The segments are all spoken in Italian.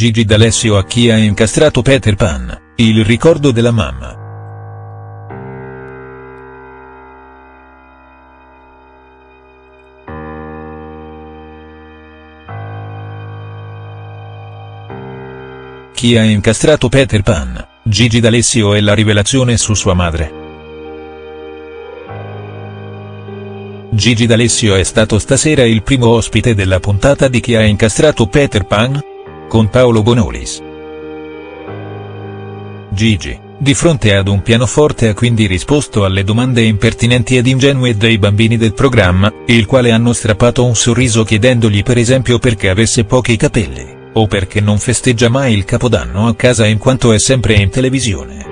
Gigi D'Alessio a chi ha incastrato Peter Pan, il ricordo della mamma. Chi ha incastrato Peter Pan, Gigi D'Alessio e la rivelazione su sua madre. Gigi D'Alessio è stato stasera il primo ospite della puntata di Chi ha incastrato Peter Pan? Con Paolo Bonolis. Gigi, di fronte ad un pianoforte ha quindi risposto alle domande impertinenti ed ingenue dei bambini del programma, il quale hanno strappato un sorriso chiedendogli per esempio perché avesse pochi capelli, o perché non festeggia mai il capodanno a casa in quanto è sempre in televisione.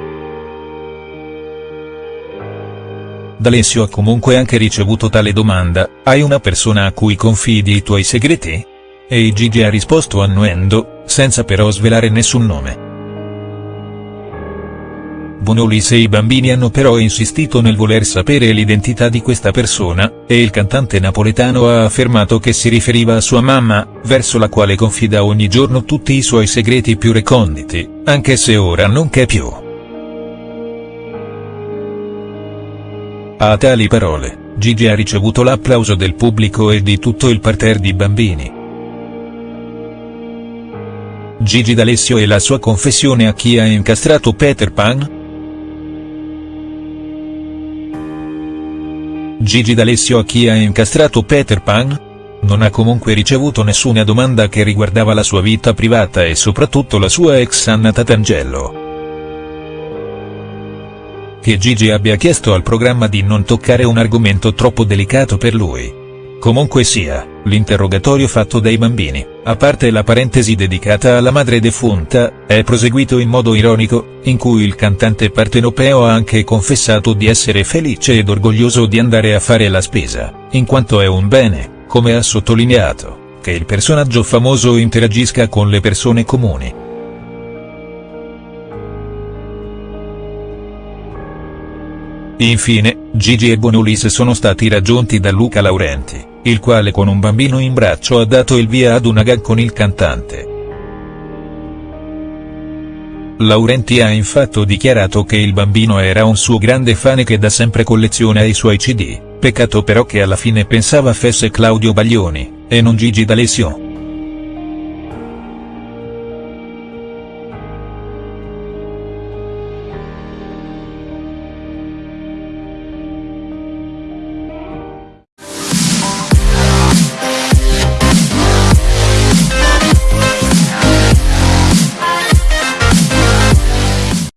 D'Alessio ha comunque anche ricevuto tale domanda, hai una persona a cui confidi i tuoi segreti? E Gigi ha risposto annuendo, senza però svelare nessun nome. Bonolis e i bambini hanno però insistito nel voler sapere l'identità di questa persona, e il cantante napoletano ha affermato che si riferiva a sua mamma, verso la quale confida ogni giorno tutti i suoi segreti più reconditi, anche se ora non c'è più. A tali parole, Gigi ha ricevuto l'applauso del pubblico e di tutto il parterre di bambini. Gigi D'Alessio e la sua confessione a chi ha incastrato Peter Pan?. Gigi D'Alessio a chi ha incastrato Peter Pan? Non ha comunque ricevuto nessuna domanda che riguardava la sua vita privata e soprattutto la sua ex Anna Tatangelo che Gigi abbia chiesto al programma di non toccare un argomento troppo delicato per lui. Comunque sia, l'interrogatorio fatto dai bambini, a parte la parentesi dedicata alla madre defunta, è proseguito in modo ironico, in cui il cantante partenopeo ha anche confessato di essere felice ed orgoglioso di andare a fare la spesa, in quanto è un bene, come ha sottolineato, che il personaggio famoso interagisca con le persone comuni. Infine, Gigi e Bonolis sono stati raggiunti da Luca Laurenti, il quale con un bambino in braccio ha dato il via ad una gag con il cantante. Laurenti ha infatti dichiarato che il bambino era un suo grande fan e che da sempre colleziona i suoi cd, peccato però che alla fine pensava fesse Claudio Baglioni, e non Gigi D'Alessio.